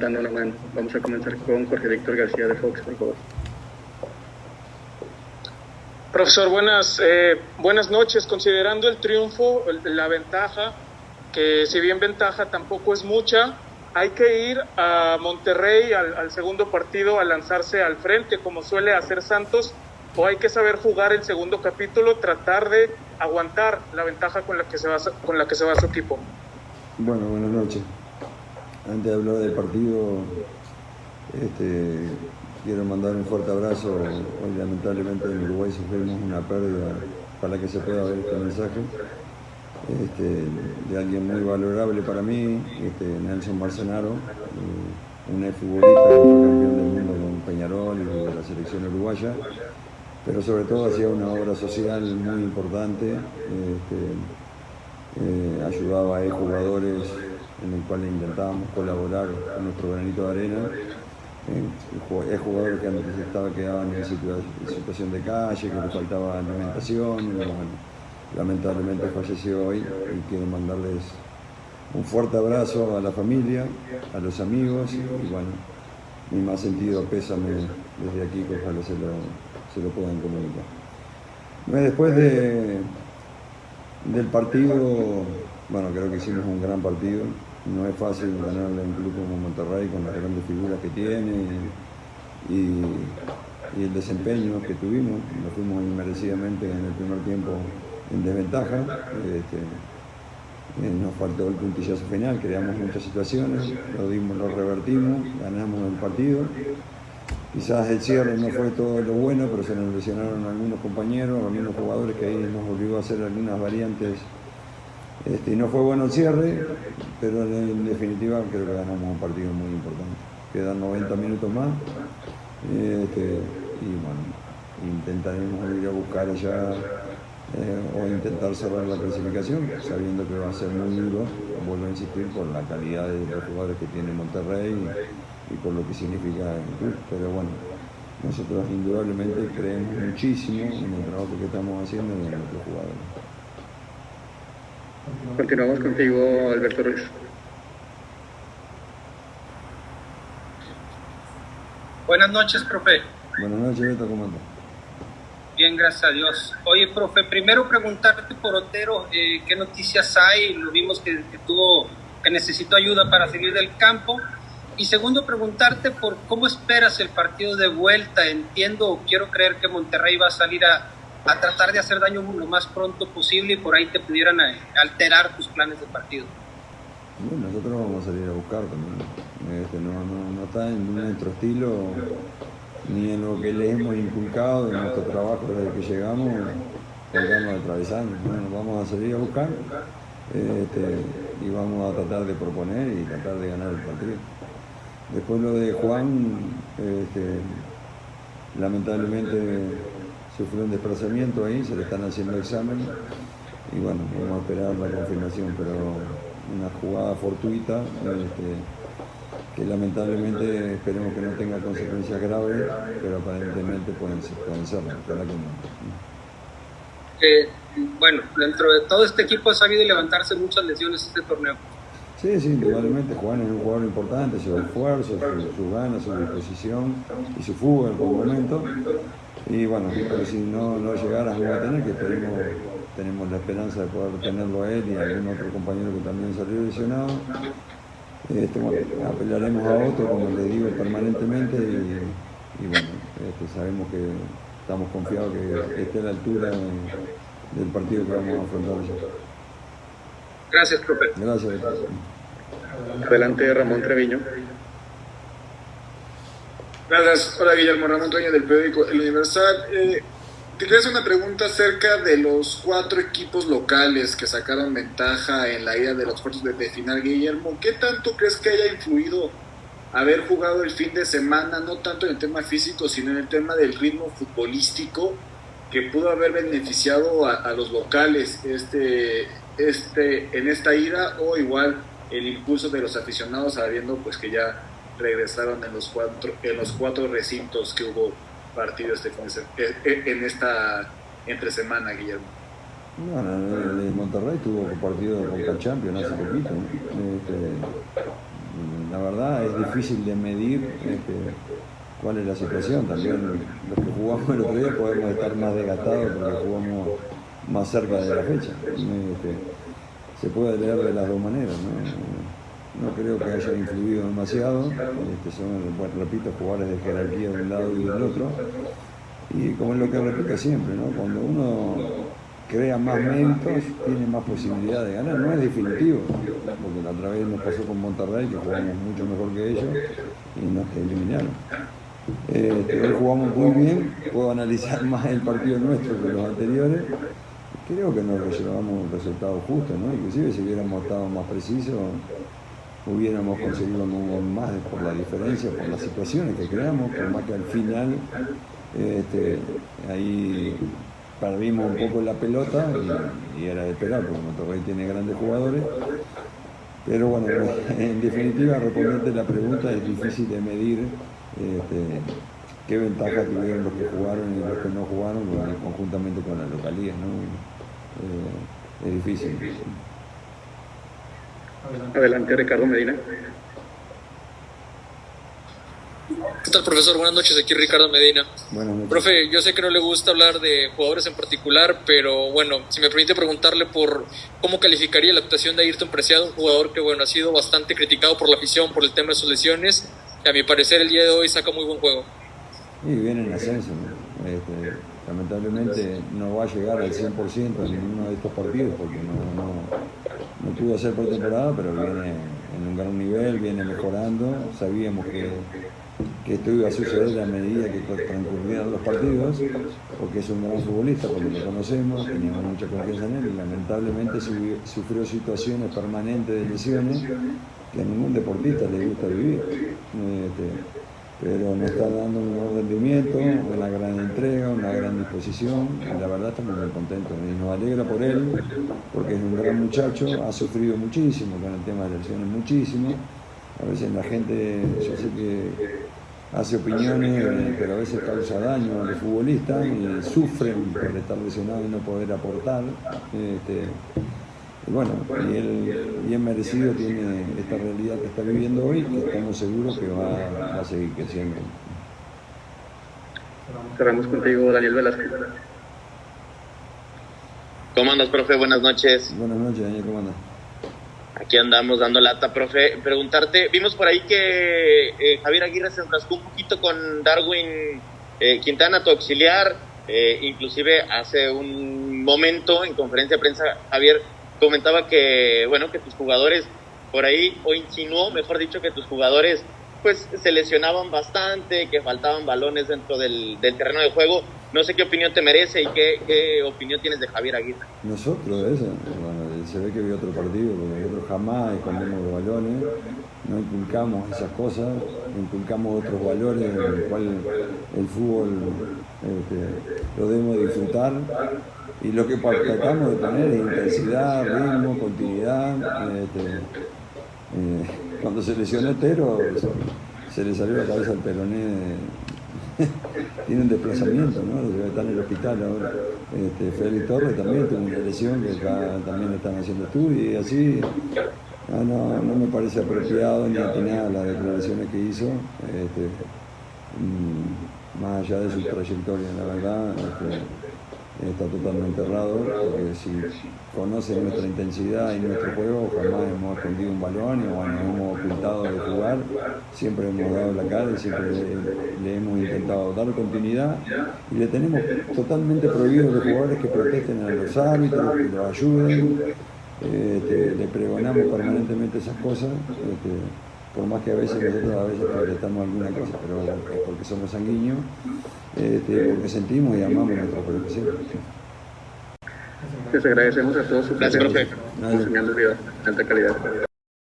dando una mano. Vamos a comenzar con Jorge Víctor García de Fox, por favor. Profesor, buenas, eh, buenas noches. Considerando el triunfo, la ventaja, que si bien ventaja tampoco es mucha, hay que ir a Monterrey al, al, segundo partido a lanzarse al frente, como suele hacer Santos, o hay que saber jugar el segundo capítulo, tratar de aguantar la ventaja con la que se va, con la que se va su equipo. Bueno, buenas noches. Antes de hablar del partido, este, quiero mandar un fuerte abrazo. Hoy lamentablemente en Uruguay sufrimos una pérdida para que se pueda ver este mensaje. Este, de alguien muy valorable para mí, este, Nelson Marcenaro, eh, un futbolista campeón del mundo con Peñarol y de la selección uruguaya, pero sobre todo hacía una obra social muy importante, eh, ayudaba a jugadores en el cual intentábamos colaborar con nuestro granito de arena. Eh, es jugadores que antes estaba quedaban en situación de calle, que le faltaba alimentación. lamentablemente falleció hoy y quiero mandarles un fuerte abrazo a la familia, a los amigos y bueno, mi más sentido pésame desde aquí que ojalá se lo, se lo puedan comunicar. Después de, del partido, bueno, creo que hicimos un gran partido. No es fácil ganarle a un club como Monterrey con las grandes figuras que tiene y, el desempeño que tuvimos. Nos fuimos inmerecidamente en el primer tiempo en desventaja. Este, eh, nos faltó el puntillazo final, creamos muchas situaciones, lo dimos, lo revertimos, ganamos el partido. Quizás el cierre no fue todo lo bueno, pero se nos lesionaron algunos compañeros, algunos jugadores que ahí nos obligó a hacer algunas variantes. Este, no fue bueno el cierre, pero en definitiva creo que ganamos un partido muy importante. Quedan 90 minutos más este, y bueno, intentaremos ir a buscar allá eh, o intentar cerrar la clasificación, sabiendo que va a ser muy duro, vuelvo a insistir, por la calidad de los jugadores que tiene Monterrey y, por lo que significa el club. Pero bueno, nosotros indudablemente creemos muchísimo en el trabajo que estamos haciendo en nuestros jugadores. Continuamos contigo, Alberto Ruiz. Buenas noches, profe. Buenas noches, Beto, ¿cómo andas? Bien, gracias a Dios. Oye, profe, primero preguntarte por Otero, eh, ¿qué noticias hay? Lo vimos que, que, tuvo, que necesitó ayuda para salir del campo. Y segundo, preguntarte por cómo esperas el partido de vuelta. Entiendo, quiero creer que Monterrey va a salir a, a tratar de hacer daño lo más pronto posible y por ahí te pudieran eh, alterar tus planes de partido. Bueno, nosotros vamos a salir a buscar también. Este, no, no, no está en nuestro estilo ni en lo que le hemos inculcado en nuestro trabajo desde que llegamos, colgamos atravesando. Bueno, vamos a salir a buscar este, y vamos a tratar de proponer y tratar de ganar el partido. Después lo de Juan, este, lamentablemente sufrió un desplazamiento ahí, se le están haciendo examen y bueno, vamos a esperar la confirmación, pero una jugada fortuita. Este, que lamentablemente esperemos que no tenga consecuencias graves, pero aparentemente pueden, pueden serlo, eh, bueno, dentro de todo este equipo ha sabido levantarse muchas lesiones este torneo. Sí, sí, indudablemente Juan es un jugador importante, su esfuerzo, su, su ganas, su disposición y su fuga en algún momento. Y bueno, si no, no llegara a tener, que esperemos, tenemos la esperanza de poder tenerlo a él y a algún otro compañero que también salió lesionado este, apelaremos a otro, como le digo permanentemente, y, bueno, este, sabemos que estamos confiados que esté a la altura del partido que vamos a afrontar Gracias, profe. Gracias. Adelante, Ramón Treviño. Gracias. Hola, Guillermo Ramón Treviño del periódico El Universal. Eh, te hacer una pregunta acerca de los cuatro equipos locales que sacaron ventaja en la ida de los cuartos de, final, Guillermo. ¿Qué tanto crees que haya influido haber jugado el fin de semana, no tanto en el tema físico, sino en el tema del ritmo futbolístico, que pudo haber beneficiado a, los locales este, este, en esta ida, o igual el impulso de los aficionados, sabiendo pues que ya regresaron en los cuatro, en los cuatro recintos que hubo partido este eh, eh, en esta entre semana, Guillermo? Bueno, el Monterrey tuvo partido con Champions hace poquito. Este, la verdad es difícil de medir este, cuál es la situación. También los que jugamos el otro día podemos estar más desgastados porque jugamos más cerca de la fecha. Este, se puede leer de las dos maneras. No, no creo que haya influido demasiado. Este, son, bueno, repito, jugadores de jerarquía de un lado y del otro. Y como es lo que repito siempre, ¿no? cuando uno crea más méritos, tiene más posibilidad de ganar. No es definitivo, porque la otra vez nos pasó con Monterrey, que jugamos mucho mejor que ellos y nos eliminaron. Este, hoy jugamos muy bien, puedo analizar más el partido nuestro que los anteriores. Creo que nos llevamos un resultado justo, ¿no? Inclusive si hubiéramos estado más precisos, hubiéramos conseguido más por la diferencia, por las situaciones que creamos, por más que al final este, ahí perdimos un poco la pelota y, era de esperar, porque Monterrey tiene grandes jugadores. Pero bueno, en definitiva, responderte la pregunta es difícil de medir este, qué ventaja tuvieron los que jugaron y los que no jugaron conjuntamente con la localía. ¿no? Eh, es difícil. Adelante, Ricardo Medina. ¿Qué tal, profesor? Buenas noches, aquí Ricardo Medina. Buenas noches. Profe, yo sé que no le gusta hablar de jugadores en particular, pero bueno, si me permite preguntarle por cómo calificaría la actuación de Ayrton Preciado, un jugador que bueno ha sido bastante criticado por la afición por el tema de sus lesiones, y a mi parecer el día de hoy saca muy buen juego. Y viene en ascenso, ¿no? este, lamentablemente no va a llegar al 100% en ninguno de estos partidos porque no, no, no pudo hacer por temporada, pero viene en un gran nivel, viene mejorando. Sabíamos que, que esto iba a suceder a medida que transcurrieran los partidos, porque es un gran futbolista, porque lo conocemos, teníamos mucha confianza en él y lamentablemente sufrió situaciones permanentes de lesiones que a ningún deportista le gusta vivir. Este, pero nos está dando un buen rendimiento, una gran entrega, una gran disposición, y la verdad estamos muy contentos y nos alegra por él, porque es un gran muchacho, ha sufrido muchísimo con el tema de lesiones, muchísimo. A veces la gente, yo sé que hace opiniones, pero a veces causa daño a los futbolistas y sufren por estar lesionado y no poder aportar. Este, y bueno, y él bien merecido tiene esta realidad que está viviendo hoy y estamos seguros que va, a seguir creciendo. Cerramos contigo, Daniel Velázquez. ¿Cómo andas, profe? Buenas noches. Buenas noches, Daniel, ¿cómo andas? Aquí andamos dando lata, profe. Preguntarte, vimos por ahí que eh, Javier Aguirre se enfrascó un poquito con Darwin eh, Quintana, tu auxiliar. Eh, inclusive hace un momento en conferencia de prensa, Javier comentaba que, bueno, que tus jugadores por ahí, o insinuó, mejor dicho, que tus jugadores pues se lesionaban bastante, que faltaban balones dentro del, terreno de juego. No sé qué opinión te merece y qué, qué opinión tienes de Javier Aguirre. Nosotros, eso, bueno, se ve que vio otro partido, porque nosotros jamás escondemos balones, no inculcamos esas cosas, inculcamos otros valores en los cuales el fútbol este, lo debemos disfrutar y lo que tratamos de tener es intensidad, ritmo, continuidad. Este, eh, cuando se lesionó Tero, se le salió la cabeza al peroné. Tiene un desplazamiento, ¿no? Está en el hospital ahora. Este, Félix Torres también tuvo una lesión que también están haciendo estudios y así. No, no, me parece apropiado ni atinada las declaraciones que hizo. Este, mm, más allá de su trayectoria, la verdad. Este, está totalmente errado, porque si conoce nuestra intensidad y nuestro juego, jamás hemos escondido un balón o nos hemos ocultado de jugar, siempre hemos dado la cara y siempre le, hemos intentado dar continuidad y le tenemos totalmente prohibido a los jugadores que protesten a los árbitros, que los ayuden, este, le pregonamos permanentemente esas cosas. Este, por más que a veces nosotros a veces protestamos alguna cosa, pero es porque somos sanguíneos, este, porque sentimos y amamos nuestra profesión. Les agradecemos a todos su presencia, enseñando de alta calidad.